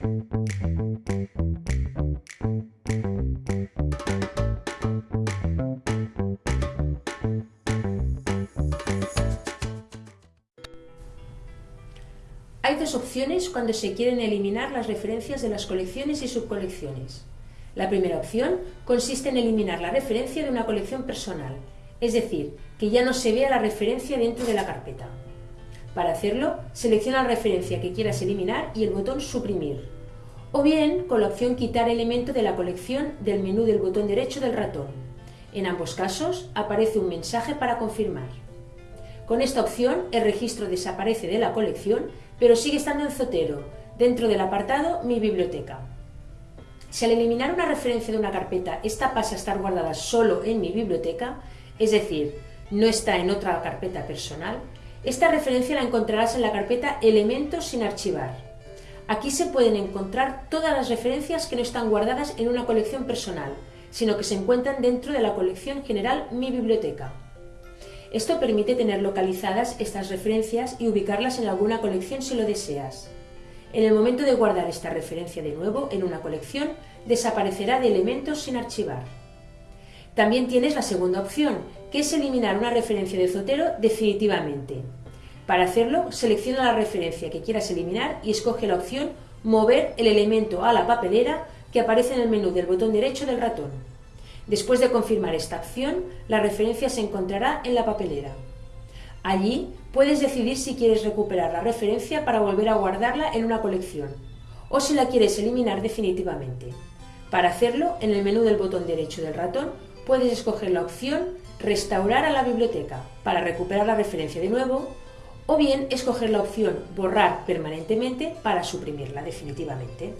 Hay dos opciones cuando se quieren eliminar las referencias de las colecciones y subcolecciones. La primera opción consiste en eliminar la referencia de una colección personal, es decir, que ya no se vea la referencia dentro de la carpeta. Para hacerlo, selecciona la referencia que quieras eliminar y el botón Suprimir, o bien con la opción Quitar elemento de la colección del menú del botón derecho del ratón. En ambos casos aparece un mensaje para confirmar. Con esta opción el registro desaparece de la colección, pero sigue estando en Zotero, dentro del apartado Mi biblioteca. Si al eliminar una referencia de una carpeta, esta pasa a estar guardada solo en mi biblioteca, es decir, no está en otra carpeta personal, esta referencia la encontrarás en la carpeta Elementos sin archivar. Aquí se pueden encontrar todas las referencias que no están guardadas en una colección personal, sino que se encuentran dentro de la colección general Mi Biblioteca. Esto permite tener localizadas estas referencias y ubicarlas en alguna colección si lo deseas. En el momento de guardar esta referencia de nuevo en una colección, desaparecerá de elementos sin archivar. También tienes la segunda opción, que es eliminar una referencia de Zotero definitivamente. Para hacerlo, selecciona la referencia que quieras eliminar y escoge la opción Mover el elemento a la papelera que aparece en el menú del botón derecho del ratón. Después de confirmar esta acción, la referencia se encontrará en la papelera. Allí puedes decidir si quieres recuperar la referencia para volver a guardarla en una colección o si la quieres eliminar definitivamente. Para hacerlo, en el menú del botón derecho del ratón puedes escoger la opción Restaurar a la biblioteca para recuperar la referencia de nuevo o bien escoger la opción Borrar permanentemente para suprimirla definitivamente.